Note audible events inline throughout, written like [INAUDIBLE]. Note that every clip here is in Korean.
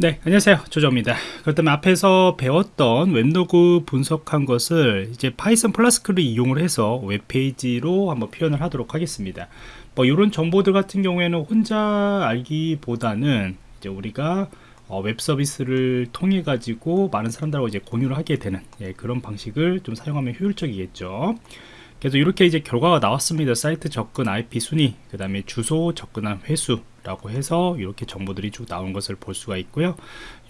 네 안녕하세요. 조조입니다. 그렇다면 앞에서 배웠던 웹로그 분석한 것을 이제 파이썬 Flask를 이용을 해서 웹페이지로 한번 표현을 하도록 하겠습니다. 뭐 이런 정보들 같은 경우에는 혼자 알기보다는 이제 우리가 어, 웹 서비스를 통해 가지고 많은 사람들하고 이제 공유를 하게 되는 예, 그런 방식을 좀 사용하면 효율적이겠죠. 그래서 이렇게 이제 결과가 나왔습니다. 사이트 접근 IP 순위 그 다음에 주소 접근한 회수 라고 해서 이렇게 정보들이 쭉 나온 것을 볼 수가 있고요.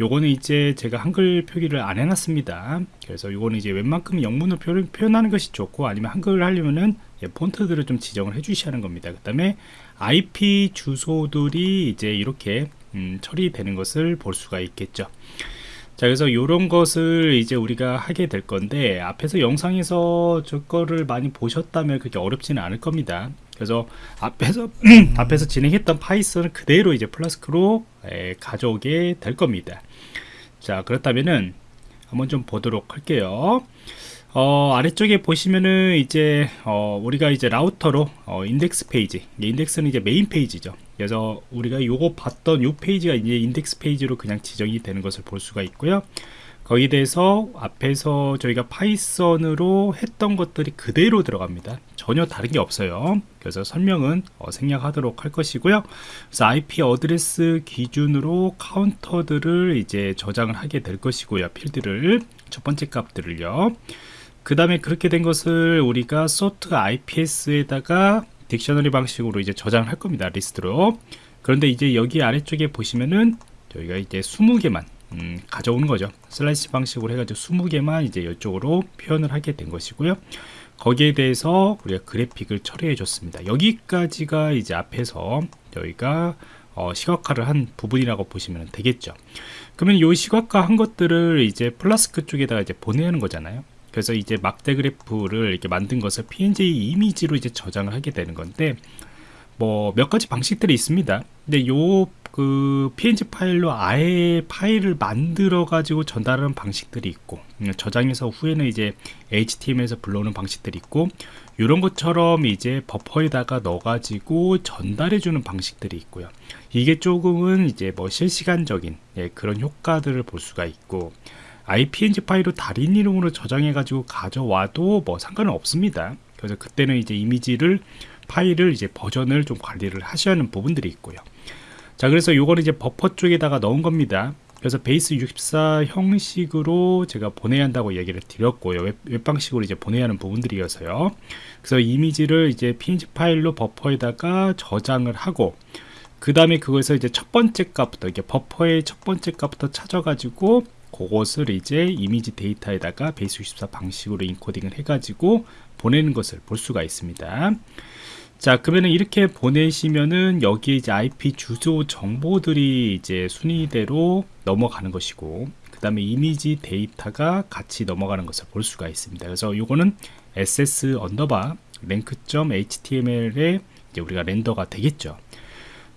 요거는 이제 제가 한글 표기를 안 해놨습니다. 그래서 요거는 이제 웬만큼 영문으로 표현, 하는 것이 좋고 아니면 한글을 하려면은 예, 폰트들을 좀 지정을 해 주셔야 하는 겁니다. 그 다음에 IP 주소들이 이제 이렇게 음, 처리되는 것을 볼 수가 있겠죠. 자 그래서 이런 것을 이제 우리가 하게 될 건데 앞에서 영상에서 저 거를 많이 보셨다면 그렇게 어렵지는 않을 겁니다 그래서 앞에서 [CLEARS THROAT] 앞에서 진행했던 파이썬을 그대로 이제 Flask로 에, 가져오게 될 겁니다. 자 그렇다면은 한번 좀 보도록 할게요. 어, 아래쪽에 보시면은 이제 어, 우리가 이제 라우터로 어, 인덱스 페이지. 인덱스는 이제 메인 페이지죠. 그래서 우리가 요거 봤던 요 페이지가 이제 인덱스 페이지로 그냥 지정이 되는 것을 볼 수가 있고요 거기에 대해서 앞에서 저희가 파이썬으로 했던 것들이 그대로 들어갑니다. 전혀 다른 게 없어요. 그래서 설명은 어, 생략하도록 할 것이고요. 그래서 IP 어드레스 기준으로 카운터들을 이제 저장을 하게 될 것이고요. 필드를. 첫 번째 값들을요. 그 다음에 그렇게 된 것을 우리가 sort IPS에다가 dictionary 방식으로 이제 저장을 할 겁니다. 리스트로. 그런데 이제 여기 아래쪽에 보시면은 저희가 이제 20개만 음, 가져오는 거죠. 슬라이스 방식으로 해가지고 20개만 이제 이쪽으로 표현을 하게 된 것이고요. 거기에 대해서 우리가 그래픽을 처리해 줬습니다. 여기까지가 이제 앞에서 저희가 어, 시각화를 한 부분이라고 보시면 되겠죠. 그러면 이 시각화 한 것들을 이제 플라스크 쪽에다가 이제 보내는 거잖아요. 그래서 이제 막대 그래프를 이렇게 만든 것을 png 이미지로 이제 저장을 하게 되는 건데 뭐 몇 가지 방식들이 있습니다. 근데 요 그 png 파일로 아예 파일을 만들어 가지고 전달하는 방식들이 있고 음, 저장해서 후에는 이제 html에서 불러오는 방식들이 있고 이런 것처럼 이제 버퍼에다가 넣어 가지고 전달해 주는 방식들이 있고요. 이게 조금은 이제 뭐 실시간적인 예, 그런 효과들을 볼 수가 있고 이 PNG 파일로 다른 이름으로 저장해 가지고 가져와도 뭐 상관은 없습니다. 그래서 그때는 이제 이미지를 파일을 이제 버전을 좀 관리를 하셔야 하는 부분들이 있고요 자 그래서 요거는 이제 버퍼 쪽에다가 넣은 겁니다. 그래서 base 64 형식으로 제가 보내야 한다고 얘기를 드렸고요. 웹, 웹 방식으로 이제 보내야 하는 부분들이어서요. 그래서 이미지를 이제 png 파일로 버퍼에다가 저장을 하고 그 다음에 그것을 이제 첫 번째 값부터 이게 버퍼의 첫 번째 값부터 찾아가지고 그것을 이제 이미지 데이터에다가 베이스 64 방식으로 인코딩을 해가지고 보내는 것을 볼 수가 있습니다. 자 그러면은 이렇게 보내시면은 여기에 이제 IP 주소 정보들이 이제 순위대로 넘어가는 것이고 그 다음에 이미지 데이터가 같이 넘어가는 것을 볼 수가 있습니다. 그래서 이거는 ss underbar rank.html에 이제 우리가 render가 되겠죠.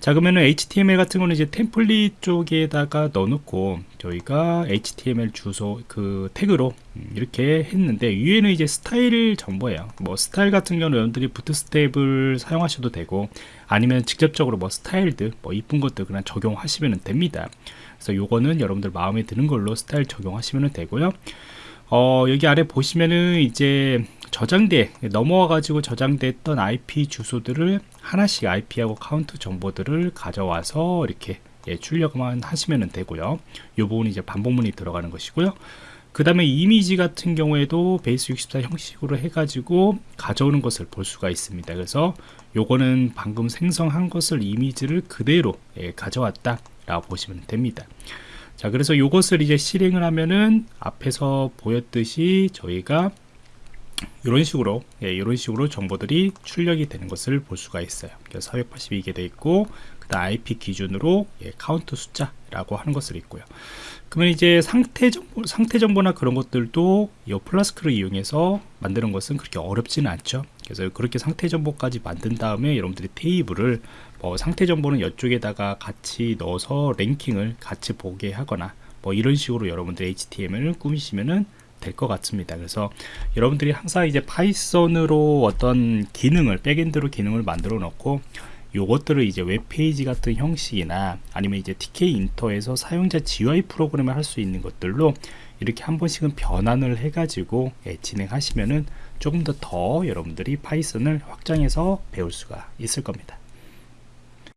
자 그러면은 HTML 같은 거는 이제 템플릿 쪽에다가 넣어놓고 저희가 HTML 주소 그 태그로 이렇게 했는데 위에는 이제 스타일 정보예요. 뭐 스타일 같은 경우는 여러분들이 Bootstrap을 사용하셔도 되고 아니면 직접적으로 뭐 스타일들 뭐 이쁜 것들 그냥 적용하시면 됩니다. 그래서 요거는 여러분들 마음에 드는 걸로 스타일 적용하시면 되고요. 어, 여기 아래 보시면은 이제 저장돼 넘어와 가지고 저장됐던 IP 주소들을 하나씩 IP하고 카운트 정보들을 가져와서 이렇게 예, 출력만 하시면 되고요. 이 부분이 이제 반복문이 들어가는 것이고요. 그 다음에 이미지 같은 경우에도 base 64 형식으로 해가지고 가져오는 것을 볼 수가 있습니다. 그래서 요거는 방금 생성한 것을 이미지를 그대로 예, 가져왔다 라고 보시면 됩니다. 자 그래서 이것을 이제 실행을 하면은 앞에서 보였듯이 저희가 이런 식으로 예, 이런 식으로 정보들이 출력이 되는 것을 볼 수가 있어요. 그래서 482개 돼 있고 그다음 IP 기준으로 예, 카운트 숫자라고 하는 것을 있고요. 그러면 이제 상태 정보 상태 정보나 그런 것들도 이 Flask를 이용해서 만드는 것은 그렇게 어렵지는 않죠. 그래서 그렇게 상태 정보까지 만든 다음에 여러분들이 테이블을 뭐 상태 정보는 이쪽에다가 같이 넣어서 랭킹을 같이 보게 하거나 뭐 이런 식으로 여러분들 HTML을 꾸미시면은 될 것 같습니다. 그래서 여러분들이 항상 이제 Python으로 어떤 기능을 backend로 기능을 만들어 놓고 요것들을 이제 웹페이지 같은 형식이나 아니면 이제 Tkinter에서 사용자 GUI 프로그램을 할 수 있는 것들로 이렇게 한 번씩은 변환을 해가지고 예, 진행하시면은 조금 더 더 여러분들이 Python을 확장해서 배울 수가 있을 겁니다.